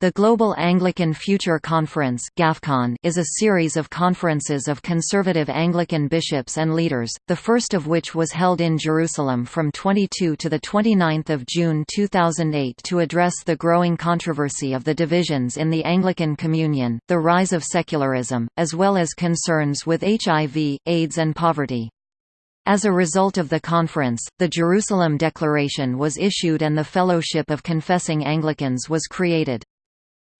The Global Anglican Future Conference is a series of conferences of conservative Anglican bishops and leaders, the first of which was held in Jerusalem from 22 to 29 June 2008 to address the growing controversy of the divisions in the Anglican Communion, the rise of secularism, as well as concerns with HIV, AIDS and poverty. As a result of the conference, the Jerusalem Declaration was issued and the Fellowship of Confessing Anglicans was created.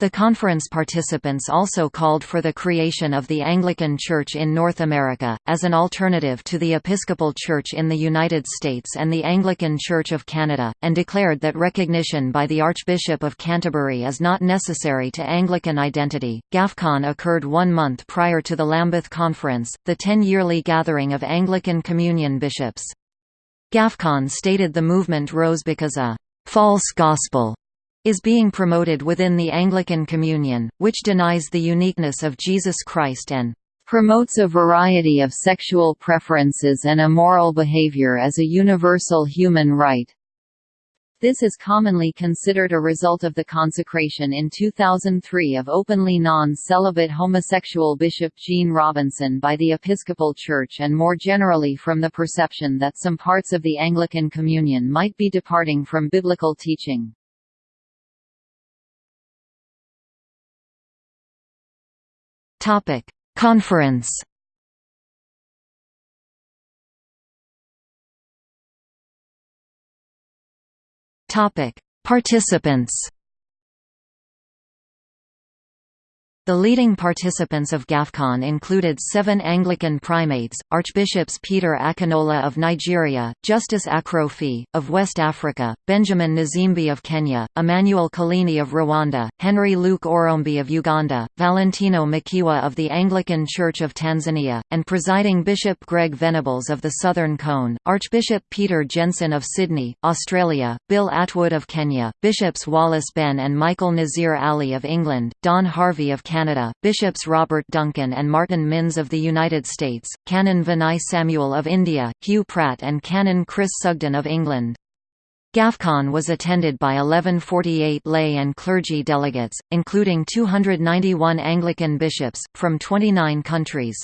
The conference participants also called for the creation of the Anglican Church in North America, as an alternative to the Episcopal Church in the United States and the Anglican Church of Canada, and declared that recognition by the Archbishop of Canterbury is not necessary to Anglican identity. GAFCON occurred one month prior to the Lambeth Conference, the ten-yearly gathering of Anglican Communion bishops. GAFCON stated the movement rose because a false gospel is being promoted within the Anglican Communion, which denies the uniqueness of Jesus Christ and promotes a variety of sexual preferences and immoral behavior as a universal human right. This is commonly considered a result of the consecration in 2003 of openly non-celibate homosexual Bishop Gene Robinson by the Episcopal Church and more generally from the perception that some parts of the Anglican Communion might be departing from biblical teaching. Topic: Conference. Topic: Participants. The leading participants of GAFCON included seven Anglican primates, Archbishops Peter Akinola of Nigeria, Justice Akrofi, of West Africa, Benjamin Nzimbi of Kenya, Emmanuel Kolini of Rwanda, Henry Luke Orombi of Uganda, Valentino Mokiwa of the Anglican Church of Tanzania, and presiding Bishop Greg Venables of the Southern Cone, Archbishop Peter Jensen of Sydney, Australia, Bill Atwood of Kenya, Bishops Wallace Benn and Michael Nazir Ali of England, Don Harvey of Canada, Bishops Robert Duncan and Martyn Minns of the United States, Canon Vinay Samuel of India, Hugh Pratt and Canon Chris Sugden of England. GAFCON was attended by 1148 lay and clergy delegates, including 291 Anglican bishops, from 29 countries.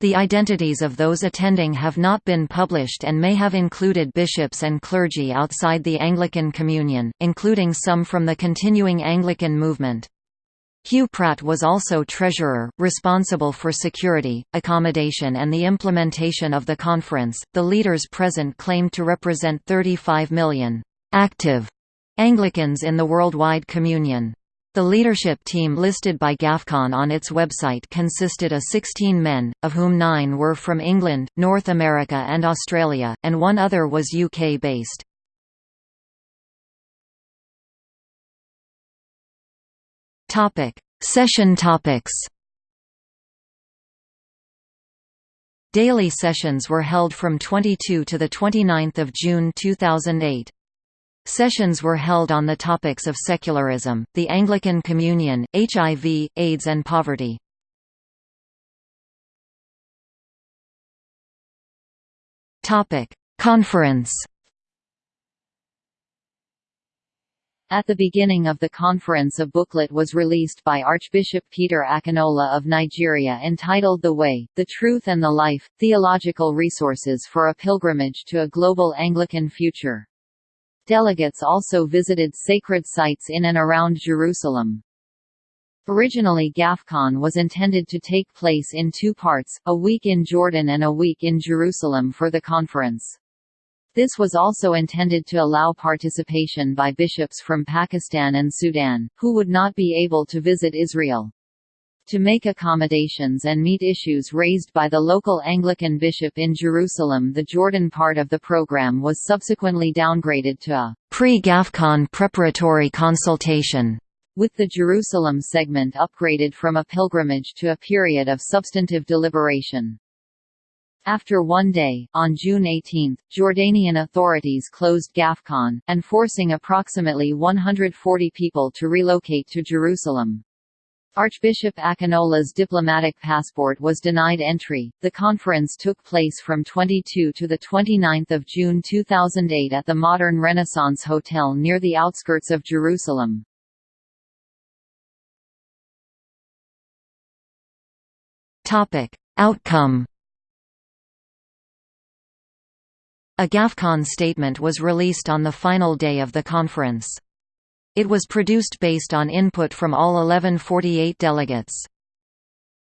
The identities of those attending have not been published and may have included bishops and clergy outside the Anglican Communion, including some from the continuing Anglican movement. Hugh Pratt was also treasurer, responsible for security, accommodation, and the implementation of the conference. The leaders present claimed to represent 35 million active Anglicans in the worldwide communion. The leadership team listed by GAFCON on its website consisted of 16 men, of whom nine were from England, North America and Australia, and one other was UK-based. Topic: Session topics. Daily sessions were held from 22 to the 29th of June 2008. Sessions were held on the topics of secularism, the Anglican Communion, HIV, AIDS and poverty. Conference At the beginning of the conference a booklet was released by Archbishop Peter Akinola of Nigeria entitled The Way, the Truth and the Life, Theological Resources for a Pilgrimage to a Global Anglican Future. Delegates also visited sacred sites in and around Jerusalem. Originally GAFCON was intended to take place in two parts, a week in Jordan and a week in Jerusalem for the conference. This was also intended to allow participation by bishops from Pakistan and Sudan, who would not be able to visit Israel. To make accommodations and meet issues raised by the local Anglican bishop in Jerusalem the Jordan part of the program was subsequently downgraded to a pre-GAFCON preparatory consultation, with the Jerusalem segment upgraded from a pilgrimage to a period of substantive deliberation. After one day, on June 18, Jordanian authorities closed Gafcon, and forcing approximately 140 people to relocate to Jerusalem. Archbishop Akinola's diplomatic passport was denied entry. The conference took place from 22 to the 29th of June 2008 at the modern Renaissance Hotel near the outskirts of Jerusalem. Topic: Outcome A GAFCON statement was released on the final day of the conference. It was produced based on input from all 1148 delegates.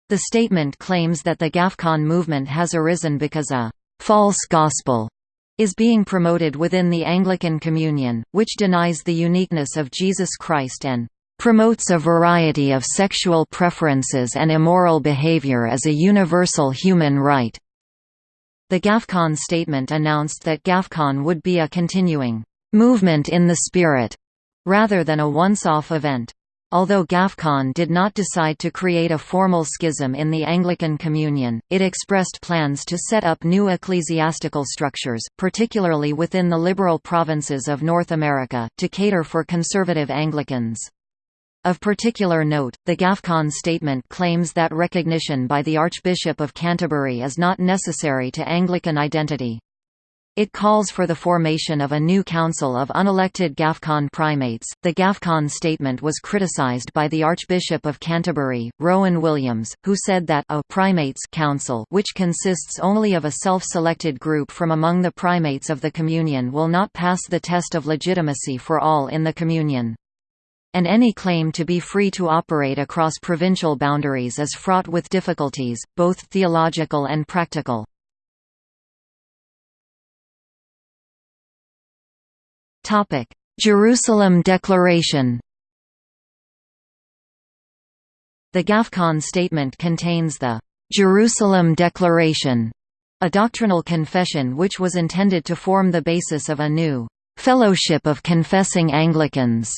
The statement claims that the GAFCON movement has arisen because a «false gospel» is being promoted within the Anglican Communion, which denies the uniqueness of Jesus Christ and promotes a variety of sexual preferences and immoral behavior as a universal human right. The GAFCON statement announced that GAFCON would be a continuing movement in the spirit, rather than a once-off event. Although GAFCON did not decide to create a formal schism in the Anglican Communion, it expressed plans to set up new ecclesiastical structures, particularly within the liberal provinces of North America, to cater for conservative Anglicans. Of particular note, the GAFCON statement claims that recognition by the Archbishop of Canterbury is not necessary to Anglican identity. It calls for the formation of a new council of unelected GAFCON primates. The GAFCON statement was criticized by the Archbishop of Canterbury, Rowan Williams, who said that a primates council, which consists only of a self-selected group from among the primates of the communion, will not pass the test of legitimacy for all in the communion and any claim to be free to operate across provincial boundaries is fraught with difficulties, both theological and practical. Jerusalem Declaration The GAFCON statement contains the «Jerusalem Declaration», a doctrinal confession which was intended to form the basis of a new «Fellowship of Confessing Anglicans»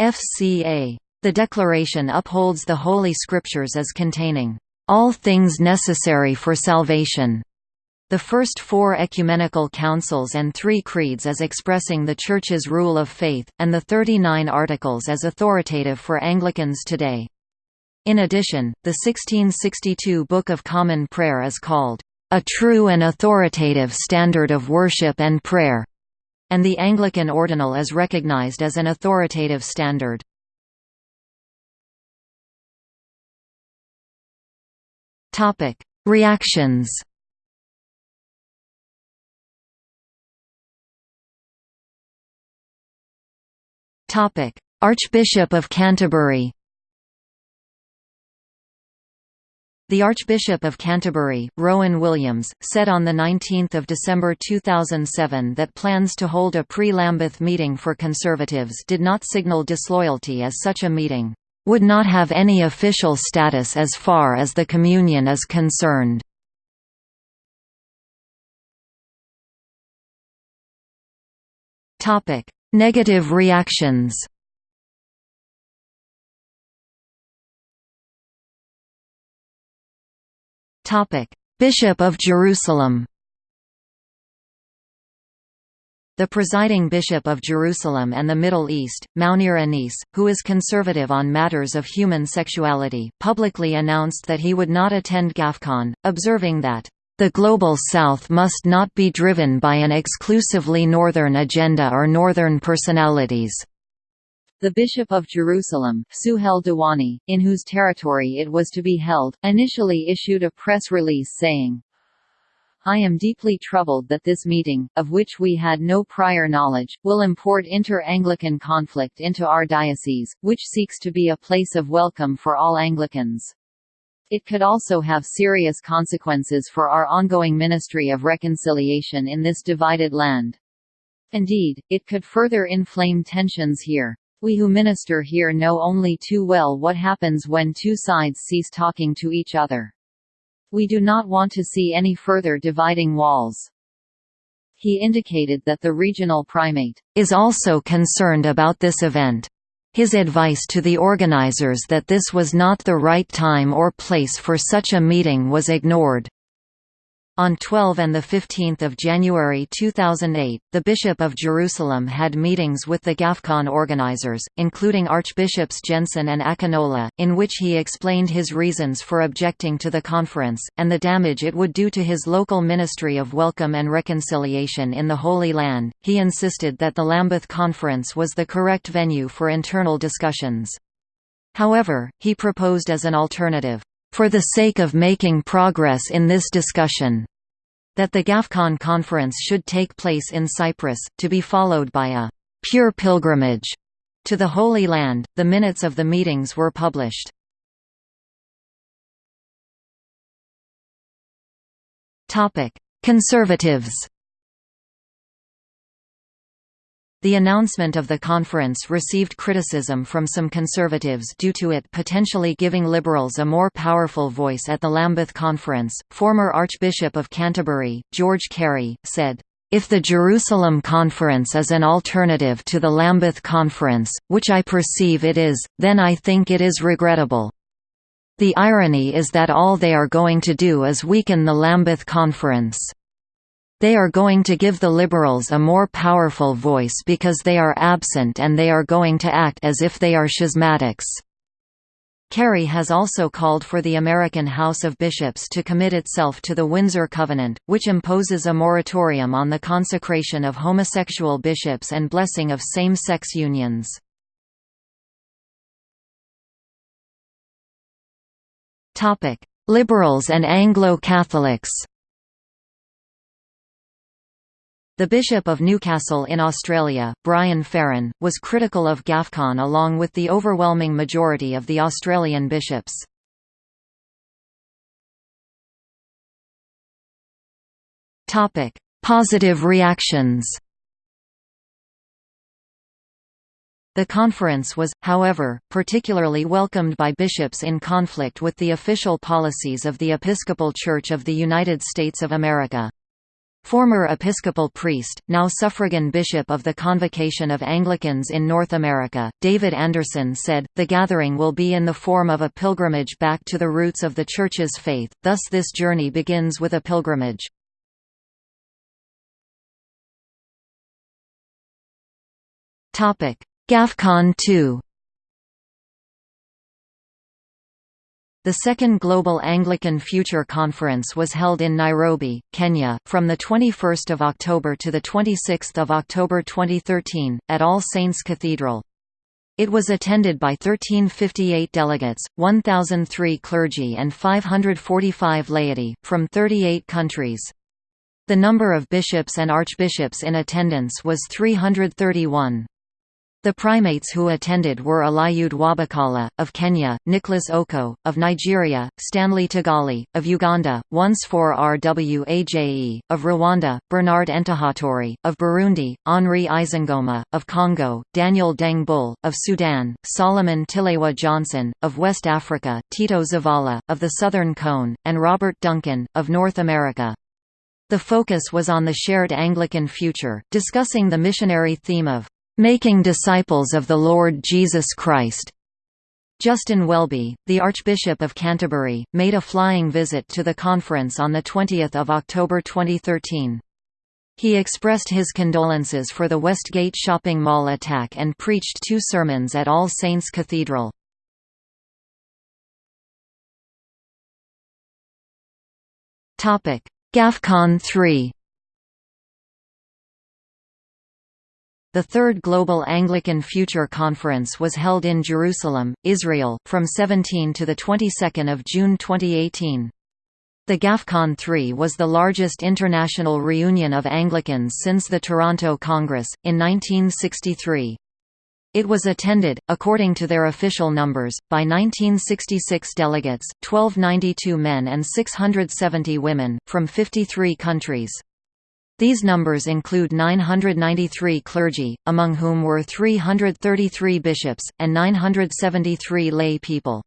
FCA. The Declaration upholds the Holy Scriptures as containing all things necessary for salvation. The first four ecumenical councils and three creeds as expressing the Church's rule of faith, and the 39 articles as authoritative for Anglicans today. In addition, the 1662 Book of Common Prayer is called, "...a true and authoritative standard of worship and prayer." And the Anglican ordinal is recognized as an authoritative standard. Reactions Archbishop of Canterbury The Archbishop of Canterbury, Rowan Williams, said on 19 December 2007 that plans to hold a pre-Lambeth meeting for Conservatives did not signal disloyalty as such a meeting would not have any official status as far as the Communion is concerned. Negative reactions Bishop of Jerusalem The presiding Bishop of Jerusalem and the Middle East, Mouneer Anis, who is conservative on matters of human sexuality, publicly announced that he would not attend GAFCON, observing that, "...the Global South must not be driven by an exclusively Northern agenda or Northern personalities." The Bishop of Jerusalem, Suheil Dawani, in whose territory it was to be held, initially issued a press release saying, I am deeply troubled that this meeting, of which we had no prior knowledge, will import inter-Anglican conflict into our diocese, which seeks to be a place of welcome for all Anglicans. It could also have serious consequences for our ongoing ministry of reconciliation in this divided land. Indeed, it could further inflame tensions here. We who minister here know only too well what happens when two sides cease talking to each other. We do not want to see any further dividing walls. He indicated that the regional primate is also concerned about this event. His advice to the organizers that this was not the right time or place for such a meeting was ignored. On 12 and 15 January 2008, the Bishop of Jerusalem had meetings with the GAFCON organizers, including Archbishops Jensen and Akinola, in which he explained his reasons for objecting to the conference, and the damage it would do to his local ministry of welcome and reconciliation in the Holy Land. He insisted that the Lambeth Conference was the correct venue for internal discussions. However, he proposed as an alternative, for the sake of making progress in this discussion, that the GAFCON conference should take place in Cyprus, to be followed by a pure pilgrimage to the Holy Land. The minutes of the meetings were published. Conservatives. The announcement of the conference received criticism from some conservatives due to it potentially giving liberals a more powerful voice at the Lambeth Conference. Former Archbishop of Canterbury, George Carey, said, if the Jerusalem Conference is an alternative to the Lambeth Conference, which I perceive it is, then I think it is regrettable. The irony is that all they are going to do is weaken the Lambeth Conference. They are going to give the Liberals a more powerful voice because they are absent and they are going to act as if they are schismatics. Carey has also called for the American House of Bishops to commit itself to the Windsor Covenant, which imposes a moratorium on the consecration of homosexual bishops and blessing of same-sex unions. Liberals and Anglo-Catholics The Bishop of Newcastle in Australia, Brian Farran, was critical of GAFCON along with the overwhelming majority of the Australian bishops. Positive reactions The conference was, however, particularly welcomed by bishops in conflict with the official policies of the Episcopal Church of the United States of America. Former Episcopal priest, now suffragan bishop of the Convocation of Anglicans in North America, David Anderson said, The gathering will be in the form of a pilgrimage back to the roots of the Church's faith, thus this journey begins with a pilgrimage. GAFCON 2 The second Global Anglican Future Conference was held in Nairobi, Kenya, from 21 October to 26 October 2013, at All Saints Cathedral. It was attended by 1358 delegates, 1,003 clergy and 545 laity, from 38 countries. The number of bishops and archbishops in attendance was 331. The primates who attended were Eliud Wabakala, of Kenya, Nicholas Okoh, of Nigeria, Stanley Ntagali, of Uganda, Onesphore Rwaje, of Rwanda, Bernard Ntahoturi, of Burundi, Henri Isingoma, of Congo, Daniel Deng Bul, of Sudan, Solomon Tilewa Johnson, of West Africa, Tito Zavala, of the Southern Cone, and Robert Duncan, of North America. The focus was on the shared Anglican future, discussing the missionary theme of making disciples of the Lord Jesus Christ. Justin Welby, the Archbishop of Canterbury, made a flying visit to the conference on 20 October 2013. He expressed his condolences for the Westgate shopping mall attack and preached two sermons at All Saints Cathedral. GAFCON 3 The Third Global Anglican Future Conference was held in Jerusalem, Israel, from 17 to the 22nd of June 2018. The GAFCON 3 was the largest international reunion of Anglicans since the Toronto Congress, in 1963. It was attended, according to their official numbers, by 1966 delegates, 1292 men and 670 women, from 53 countries. These numbers include 993 clergy, among whom were 333 bishops, and 973 lay people.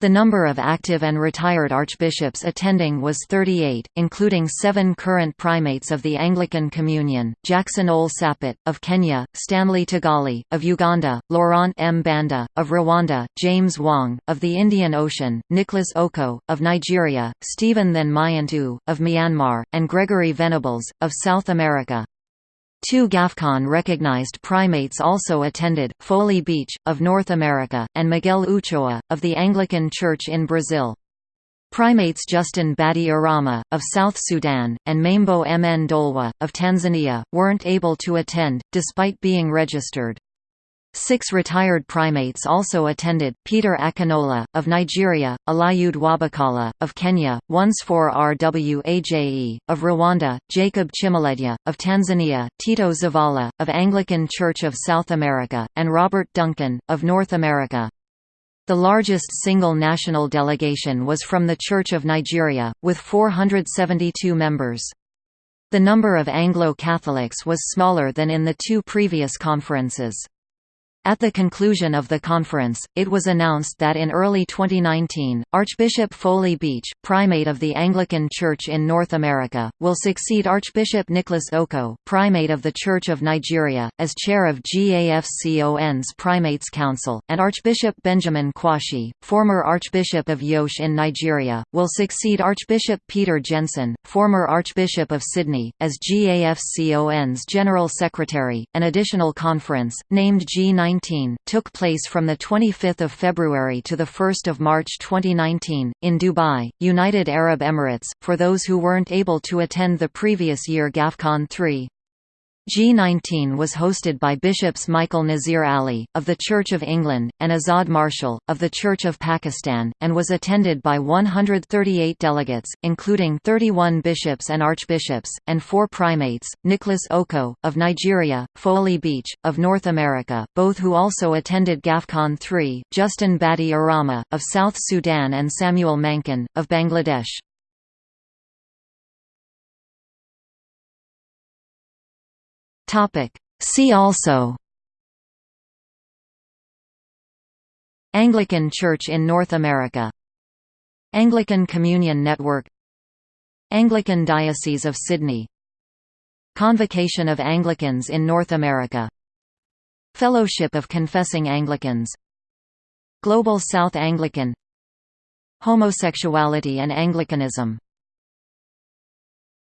The number of active and retired archbishops attending was 38, including seven current primates of the Anglican Communion, Jackson Ole Sapit, of Kenya, Stanley Ntagali, of Uganda, Laurent Mbanda, of Rwanda, James Wong, of the Indian Ocean, Nicholas Okoh, of Nigeria, Stephen Than Myint Oo, of Myanmar, and Gregory Venables, of South America. Two GAFCON-recognized primates also attended, Foley Beach, of North America, and Miguel Uchoa, of the Anglican Church in Brazil. Primates Justin Badi Arama, of South Sudan, and Maimbo Mndolwa, of Tanzania, weren't able to attend, despite being registered. Six retired primates also attended, Peter Akinola, of Nigeria, Eliud Wabakala, of Kenya, Onesphore Rwaje, of Rwanda, Jacob Chimeledya, of Tanzania, Tito Zavala, of Anglican Church of South America, and Robert Duncan, of North America. The largest single national delegation was from the Church of Nigeria, with 472 members. The number of Anglo-Catholics was smaller than in the two previous conferences. At the conclusion of the conference, it was announced that in early 2019, Archbishop Foley Beach, primate of the Anglican Church in North America, will succeed Archbishop Nicholas Okoh, primate of the Church of Nigeria, as chair of GAFCON's Primates Council, and Archbishop Benjamin Kwashi, former Archbishop of Jos in Nigeria, will succeed Archbishop Peter Jensen, former Archbishop of Sydney, as GAFCON's General Secretary. An additional conference, named G9 2019, took place from 25 February to 1 March 2019, in Dubai, United Arab Emirates, for those who weren't able to attend the previous year GAFCON 3. G19 was hosted by Bishops Michael Nazir Ali, of the Church of England, and Azad Marshall, of the Church of Pakistan, and was attended by 138 delegates, including 31 bishops and archbishops, and four primates, Nicholas Okoh, of Nigeria, Foley Beach, of North America, both who also attended GAFCON 3, Justin Badi Arama, of South Sudan and Samuel Mankhin, of Bangladesh. Topic. See also. Anglican Church in North America. Anglican Communion Network. Anglican Diocese of Sydney. Convocation of Anglicans in North America. Fellowship of Confessing Anglicans. Global South Anglican. Homosexuality and Anglicanism